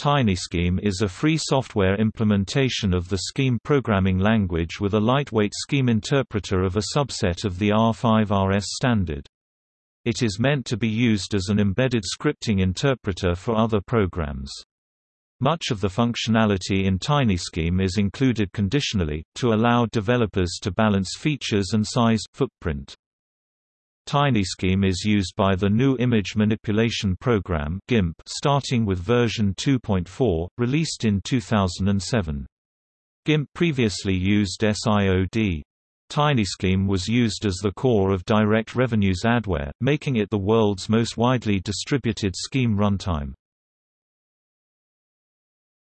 TinyScheme is a free software implementation of the Scheme programming language with a lightweight scheme interpreter of a subset of the R5RS standard. It is meant to be used as an embedded scripting interpreter for other programs. Much of the functionality in TinyScheme is included conditionally, to allow developers to balance features and size footprint. TinyScheme is used by the GNU Image Manipulation Program GIMP starting with version 2.4, released in 2007. GIMP previously used SIOD. TinyScheme was used as the core of Direct Revenue's adware, making it the world's most widely distributed scheme runtime.